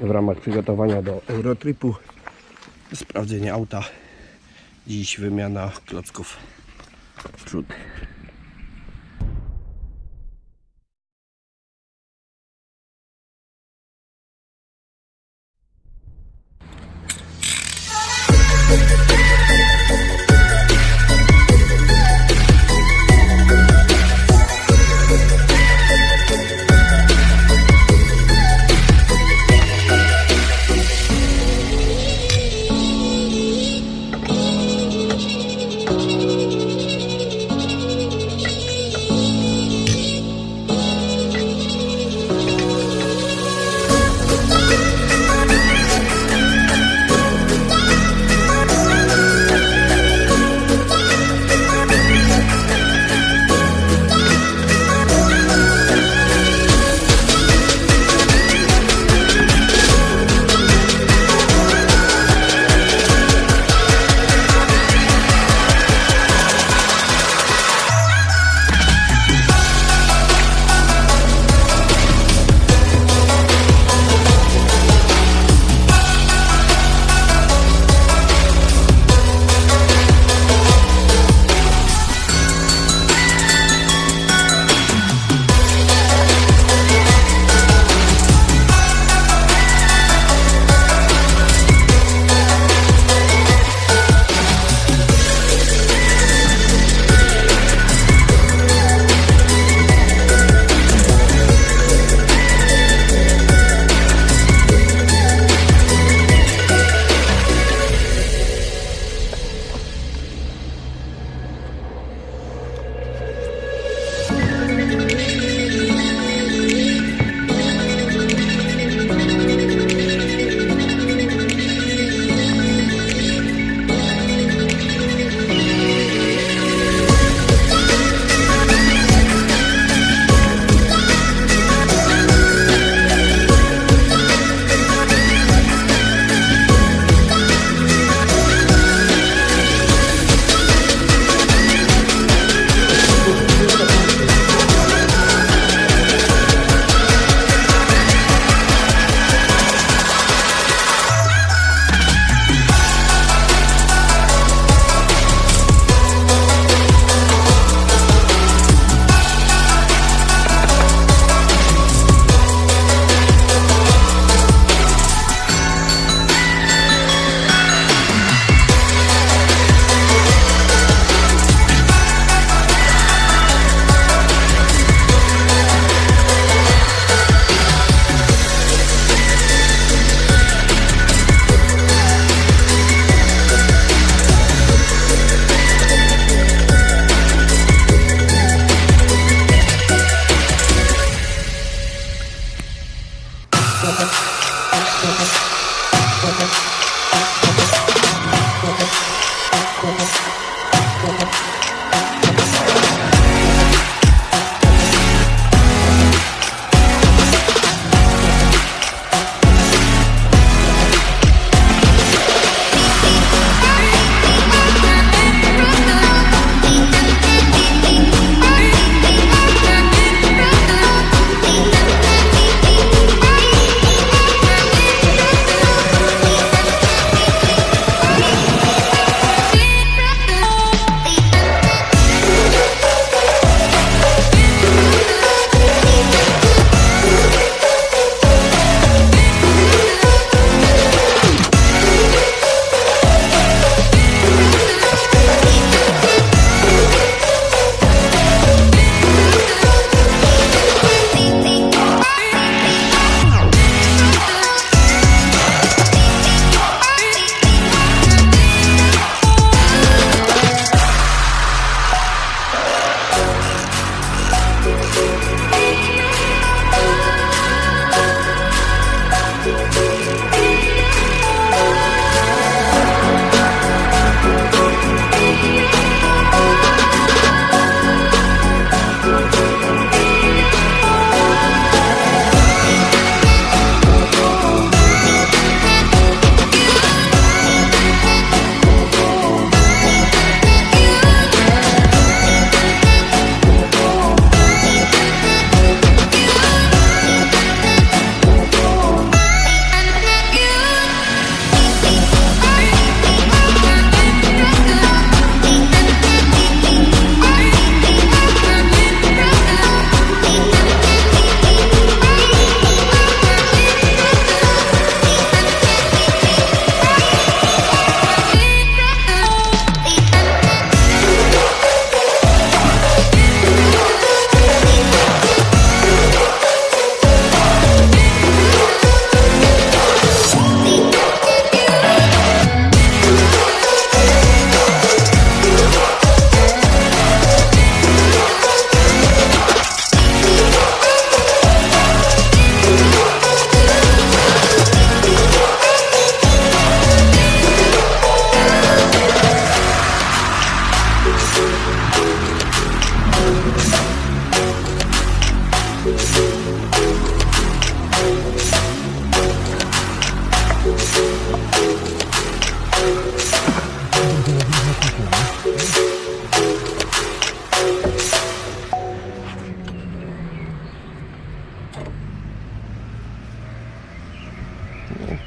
w ramach przygotowania do Eurotripu. Sprawdzenie auta. Dziś wymiana klocków przód.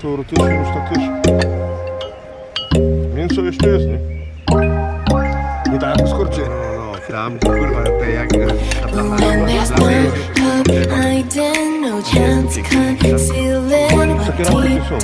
teoretycznie można też mięso jeszcze jest, nie? Nie tak jak skorcie. Tam, kurwa, to jak ta plama Takie rampy są.